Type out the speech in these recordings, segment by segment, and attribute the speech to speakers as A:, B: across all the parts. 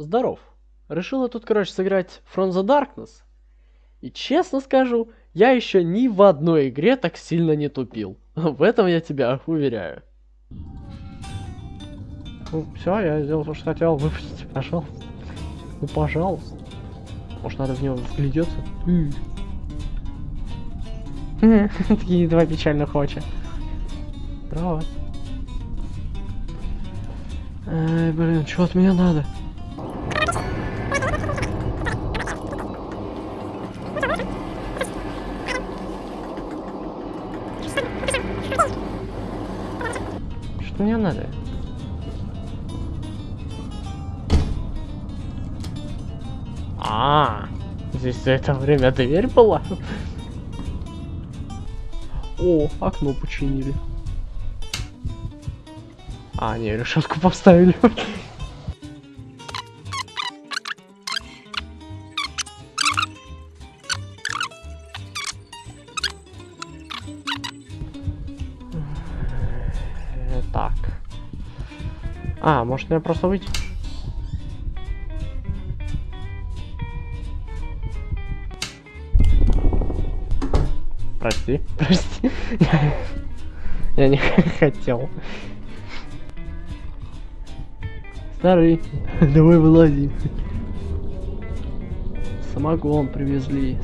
A: Здоров. Решила тут, короче, сыграть From the Darkness. И честно скажу, я еще ни в одной игре так сильно не тупил. В этом я тебя уверяю. Ну, все, я сделал то, что хотел. Выпустите, пожалуйста. Ну, пожалуйста. Может, надо в него вглядеться? Такие два печальных очи. Здорово. Эй, блин, что от меня надо? Мне надо? А, здесь за это время дверь была? О, окно починили. А, не, решетку поставили. Так. А, может мне просто выйти? Прости, прости. Я не хотел. Старый, давай вылази. Самогон привезли.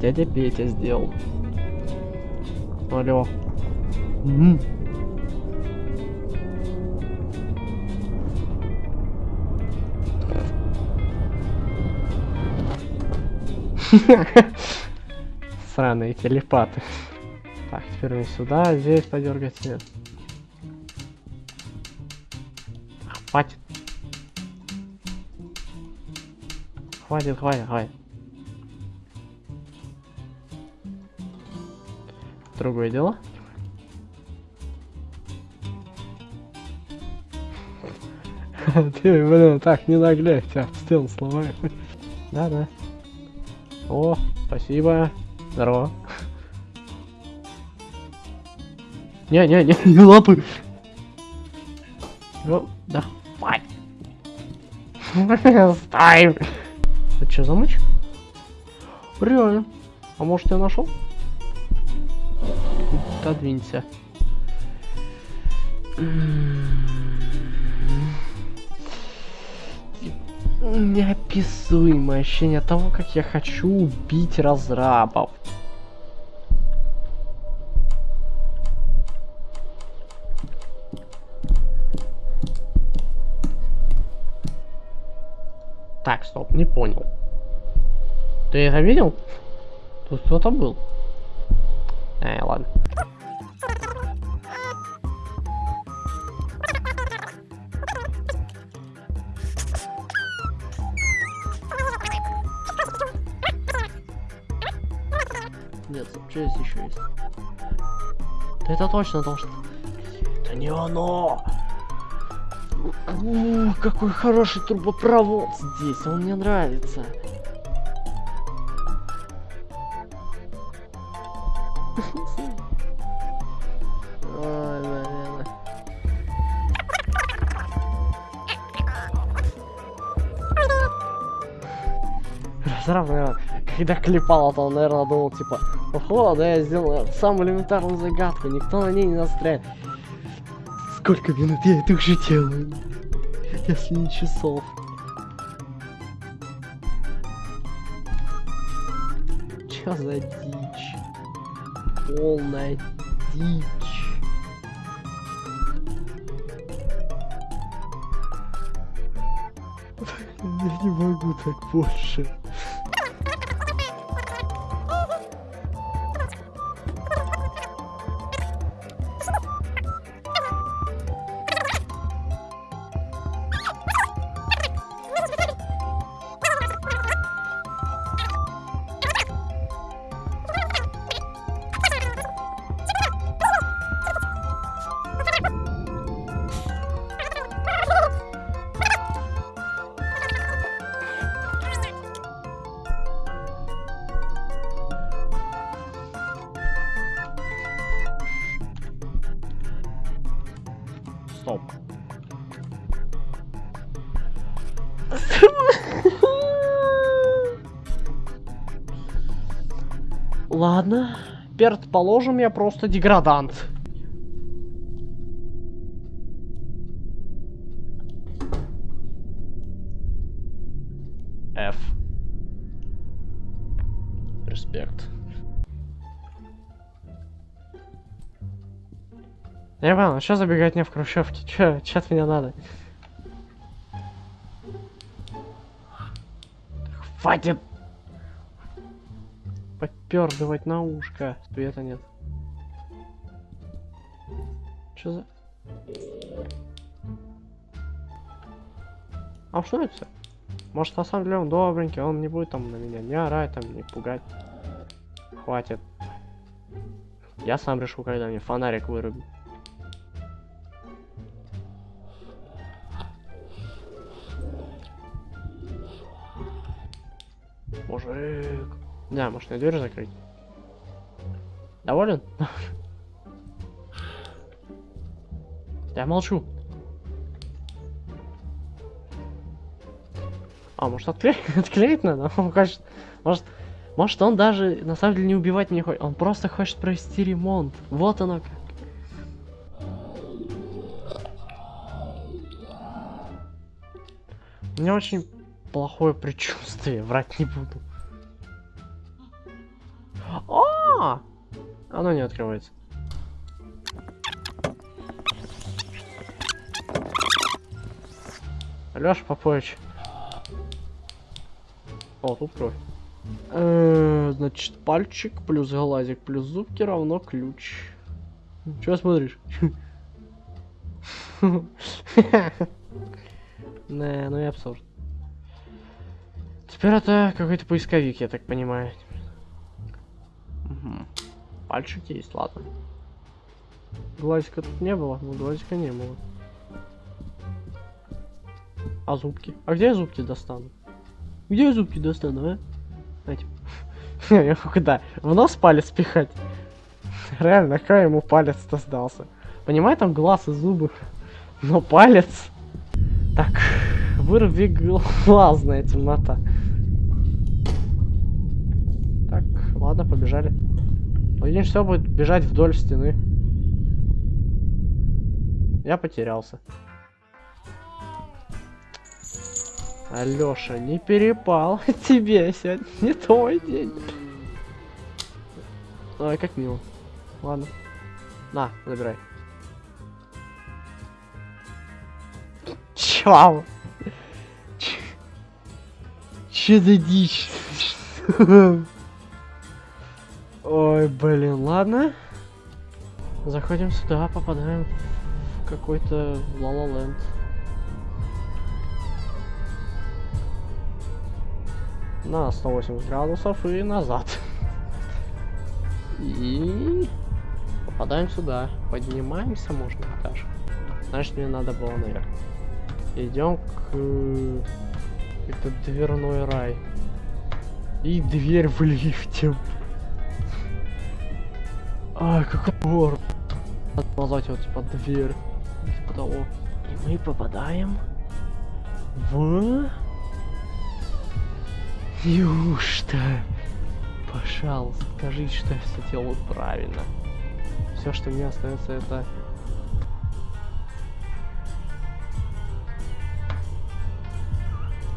A: Дядя Петя сделал. Алло. М Сраные телепаты. Так, теперь мне сюда, здесь подергать нет. Хватит. Хватит, хватит, хватит. Другое дело. Ты, блин, так, не нагляй, тебя в стену сломаю. Да-да. О, спасибо. Здорово. Не-не-не, не лапы. Ну, да. Давай. Стой. Это что, замочек? Реально. А может я нашел? Отодвинься. Неописуемое ощущение того, как я хочу убить разрабов. Так, стоп, не понял. Ты это видел? Тут кто-то был. Эй, ладно. Да это точно должно... Это не оно! О, какой хороший трубопровод здесь, он мне нравится. Ой, наверное. Наверное, когда клепал, то он, наверное, думал, типа, ого, да я сделал самую элементарную загадку, никто на ней не настреляет. Сколько минут я это уже делаю? Если не часов. Чё за дичь? Полная дичь. Я не могу так больше. Ладно. Предположим, я просто деградант. F. Респект. Я понял, что забегать мне в хрущевке? Чё, чё от меня надо? Хватит! Попердывать на ушко. Света нет. Чё за... А что это? Может на самом деле он добренький, он не будет там на меня не орать, там, не пугать. Хватит. Я сам решу, когда мне фонарик вырубит. Да, может мне дверь закрыть? Доволен? Я молчу. А, может отклеить, отклеить надо? Он хочет... Может... Может он даже на самом деле не убивать не хочет. Он просто хочет провести ремонт. Вот оно как. У меня очень плохое предчувствие, врать не буду. Оно не открывается. Лёша Попович. О, тут кровь. Э, значит, пальчик плюс глазик плюс зубки равно ключ. Чего смотришь? Не, ну и абсурд. Теперь это какой-то поисковик, я так понимаю. Угу. Пальчик есть, ладно. Глазика тут не было, но глазика не было. А зубки? А где я зубки достану? Где я зубки достану, а? Знаете, куда? В нос палец пихать? Реально, какой ему палец-то сдался? Понимаю, там глаз и зубы, но палец... Так, вырви глазная темнота. Так, ладно, побежали. Один все будет бежать вдоль стены. Я потерялся. Алёша, не перепал тебе сегодня не твой день. Ой, как мило. Ладно. На, забирай. Чау. Че за дичь? Ой, блин, ладно. Заходим сюда, попадаем в какой-то Лала-ленд. на 180 градусов и назад. И попадаем сюда. Поднимаемся, можно этаж. Значит, мне надо было наверх. Идем к... Это дверной рай. И дверь в лифте. Ай, какой гор. Надо назвать его типа дверь. Типа того. И мы попадаем в... Неужто? Пожалуйста, скажите, что я все делаю правильно. Все, что мне остается, это...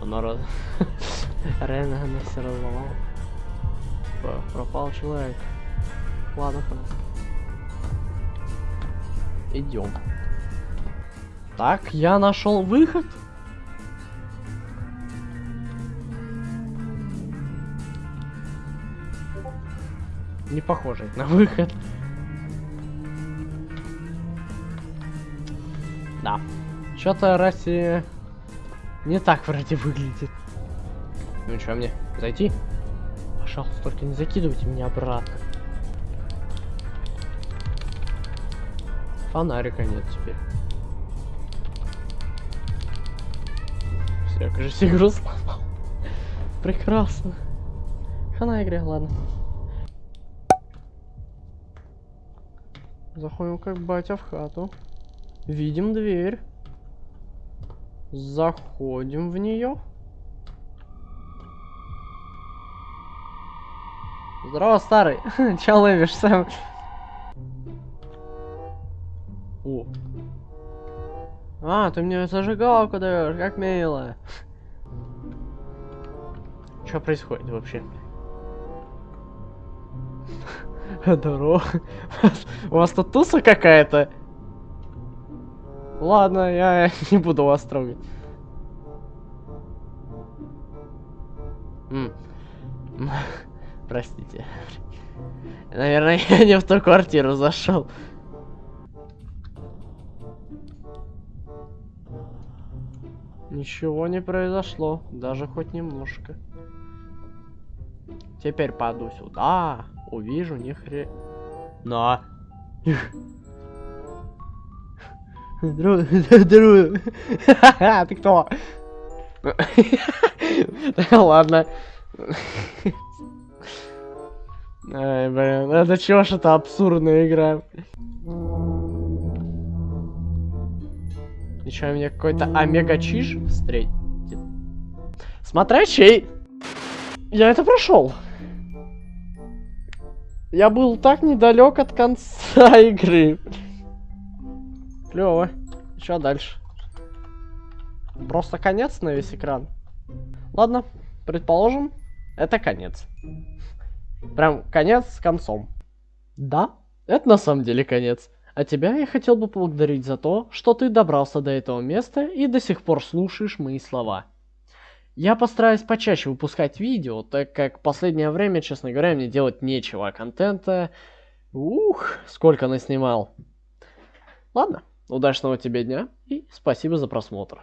A: Оно раз... Реально она все разломала. Пропал человек. Ладно, хорошо. Идем. Так, я нашел выход. не похожий на выход. Да. Что-то Россия не так вроде выглядит. Ну что мне, зайти? Пожалуйста, только не закидывайте меня обратно. Фонарика нет теперь. Все, кажется, игру сломал. Прекрасно. Хана игре, ладно. Заходим как батя в хату. Видим дверь. Заходим в нее. Здорово, старый. Че ловишь сам? О. А, ты мне зажигалку даешь, как мило. Что происходит вообще? Здорово. У вас тут туса какая-то? Ладно, я не буду вас трогать. Простите. Наверное, я не в ту квартиру зашел. Ничего не произошло, даже хоть немножко. Теперь паду сюда, увижу ни хре... На. Здорово. Ты кто? Ладно. Ай, блин, это чё ж это абсурдная игра? Чё, мне какой-то омега-чиж встретит? Смотря чей! Я это прошел. Я был так недалек от конца игры. Клево. Что дальше? Просто конец на весь экран. Ладно, предположим, это конец. Прям конец с концом. Да, это на самом деле конец. А тебя я хотел бы поблагодарить за то, что ты добрался до этого места и до сих пор слушаешь мои слова. Я постараюсь почаще выпускать видео, так как последнее время, честно говоря, мне делать нечего, а контента... Ух, сколько наснимал. Ладно, удачного тебе дня и спасибо за просмотр.